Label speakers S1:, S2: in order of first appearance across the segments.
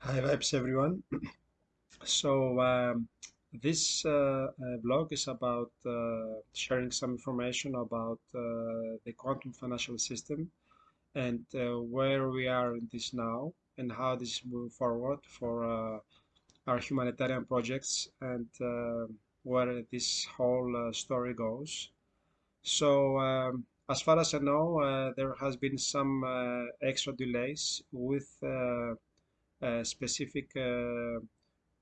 S1: Hi vibes everyone. So um, this uh, uh, blog is about uh, sharing some information about uh, the quantum financial system and uh, where we are in this now and how this move forward for uh, our humanitarian projects and where this whole story goes. So um, as far as I know, there has been some extra delays with specific uh,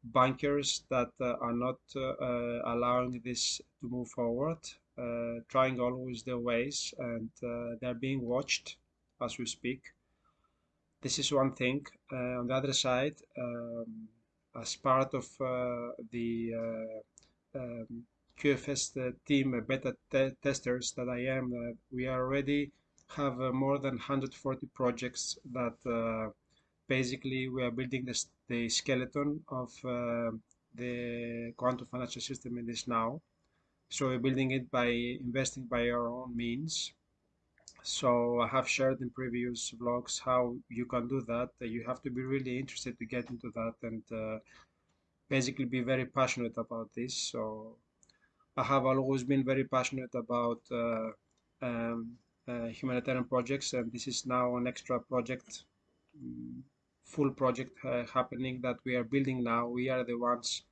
S1: bankers that uh, are not uh, allowing this to move forward, uh, trying always their ways, and uh, they're being watched as we speak. This is one thing. Uh, on the other side, um, as part of uh, the uh, um, QFS team, uh, beta te testers that I am, uh, we already have uh, more than 140 projects that uh, basically we are building the skeleton of uh, the quantum financial system in this now. So we're building it by investing by our own means. So I have shared in previous vlogs how you can do that. You have to be really interested to get into that and uh, basically be very passionate about this. So I have always been very passionate about uh, um, uh, humanitarian projects, and this is now an extra project, mm, full project uh, happening that we are building now. We are the ones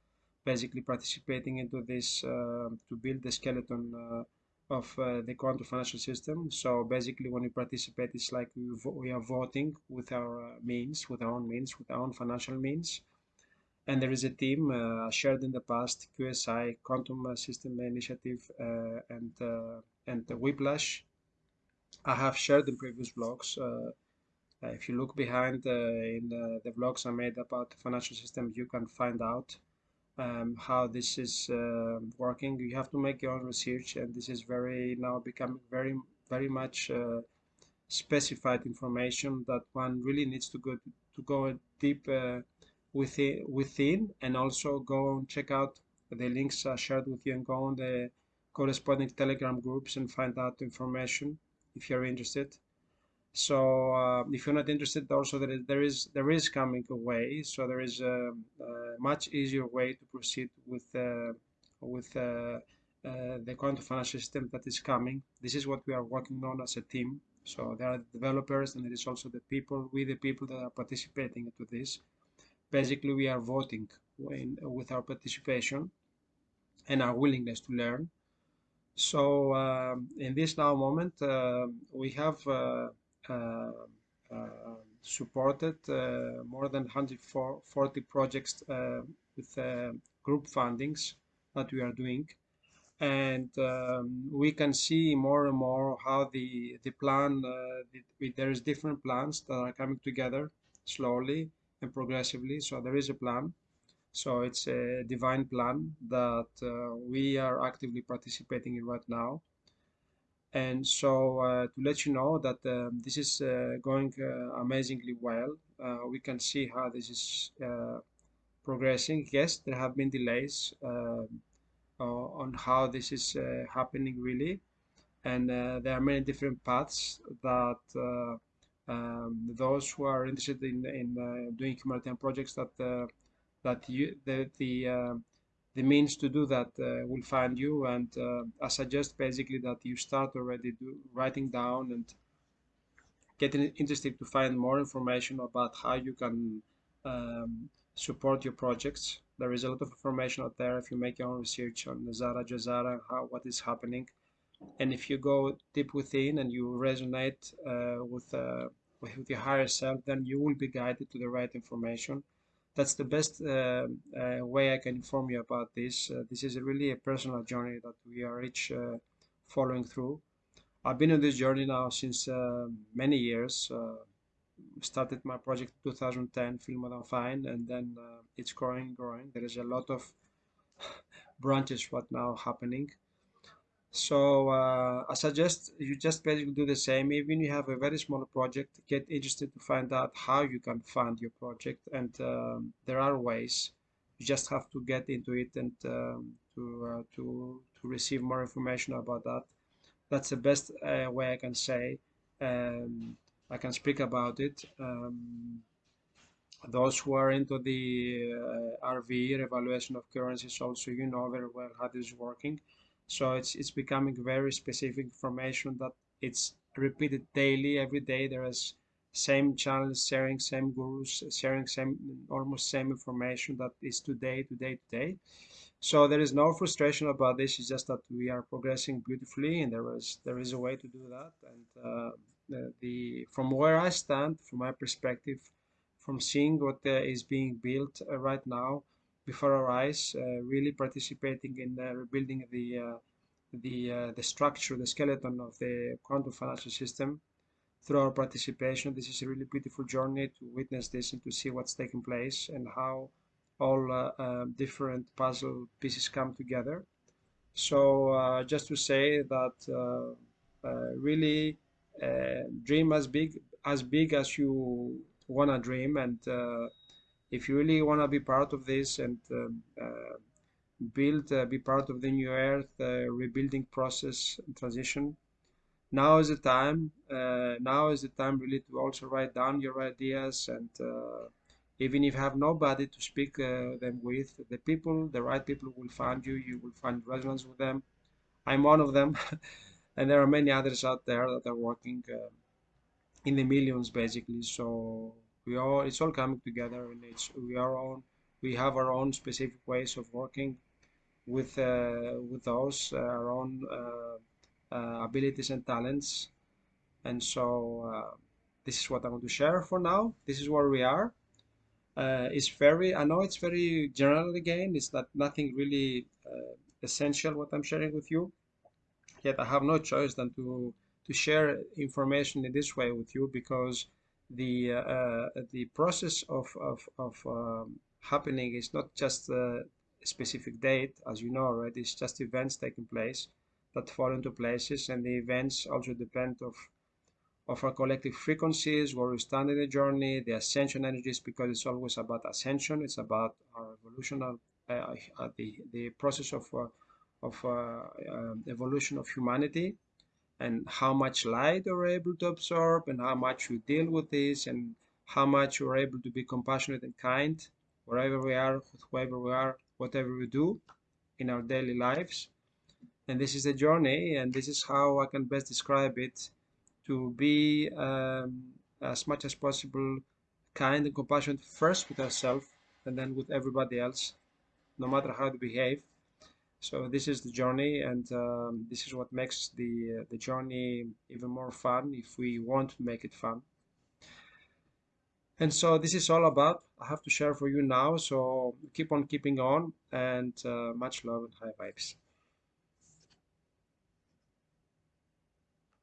S1: basically participating into this uh, to build the skeleton uh, of uh, the quantum financial system. So basically, when we participate, it's like we, we are voting with our uh, means, with our own means, with our own financial means. And there is a team uh, shared in the past, QSI, Quantum System Initiative, uh, and uh, and Whiplash. I have shared in previous vlogs. Uh, if you look behind in the vlogs I made about the financial system, you can find out um, how this is uh, working. You have to make your own research, and this is very now becoming very very much uh, specified information that one really needs to go to go deep uh, within within, and also go and check out the links I shared with you, and go on the corresponding Telegram groups and find out information if you're interested. So uh, if you're not interested, also there is, there is there is coming a way. So there is a, a much easier way to proceed with uh, with uh, uh, the quantum financial system that is coming. This is what we are working on as a team. So there are developers, and there is also the people, we the people that are participating to this. Basically, we are voting in, with our participation and our willingness to learn. So um, in this now moment, uh, we have uh, supported uh, more than 140 projects with group fundings that we are doing. And um, we can see more and more how the the plan uh, the, there is different plans that are coming together slowly and progressively. So there is a plan. So it's a divine plan that uh, we are actively participating in right now and so uh, to let you know that um, this is uh, going uh, amazingly well. Uh, we can see how this is uh, progressing. Yes there have been delays uh, on how this is happening really. And there are many different paths that um, those who are interested in, in doing humanitarian projects that that you the the the means to do that uh, will find you and uh, I suggest basically that you start already do, writing down and getting interested to find more information about how you can um, support your projects. There is a lot of information out there if you make your own research on NESARA GESARA, how what is happening. And if you go deep within and you resonate uh, with, uh, with your higher self, then you will be guided to the right information that's the best uh, uh, way I can inform you about this. Uh, this is really a personal journey that we are each following through. I've been on this journey now since many years. started my project in 2010, Feel More Than Fine, and then it's growing, growing. There is a lot of branches what now happening. So uh, I suggest you just basically do the same. Even you have a very small project, get interested to find out how you can fund your project. And um, there are ways. You just have to get into it and um, to, uh, to, to receive more information about that. That's the best uh, way I can say. Um, I can speak about it. Um, those who are into the uh, RV evaluation of currencies also you know very well how this is working so it's it's becoming very specific information that it's repeated daily every day. There is same channels sharing same gurus sharing same almost same information that is today today today. So there is no frustration about this. It's just that we are progressing beautifully and there is there is a way to do that. And uh, the, from where i stand from my perspective from seeing what uh, is being built uh, right now before our eyes, uh, really participating in rebuilding the the the structure, the skeleton of the quantum financial system through our participation. This is a really beautiful journey to witness this and to see what's taking place and how all uh, uh, different puzzle pieces come together. So uh, just to say that really dream as big as big as you wanna dream and uh, if you really wanna be part of this and um, uh, build uh, be part of the new earth rebuilding process transition now is the time now is the time really to also write down your ideas and even if you have nobody to speak uh, them with the people the right people will find you you will find resonance with them. I'm one of them and there are many others out there that are working uh, in the millions basically. So we all it's all coming together and it's we are on we have our own specific ways of working with uh, with those uh, our own uh, uh abilities and talents. And so uh, this is what I want to share for now. This is where we are. Uh, it's very I know it's very general again. It's not nothing really essential what I'm sharing with you. Yet I have no choice than to to share information in this way with you because the uh, the process of of, of um, happening is not just a specific date as you know already it's just events taking place that fall into places and the events also depend of of our collective frequencies where we stand in the journey the ascension energies because it's always about ascension it's about our evolutional uh, uh, the the process of uh, of uh, um, evolution of humanity and how much light you're able to absorb and how much you deal with this and how much you're able to be compassionate and kind wherever we are, whoever we are, whatever we do in our daily lives. And this is the journey, and this is how I can best describe it to be um, as much as possible kind and compassionate first with ourselves and then with everybody else, no matter how they behave. So this is the journey, and um, this is what makes the uh, the journey even more fun if we want to make it fun. And so this is all about. I have to share for you now. So keep on keeping on, and uh, much love and high vibes.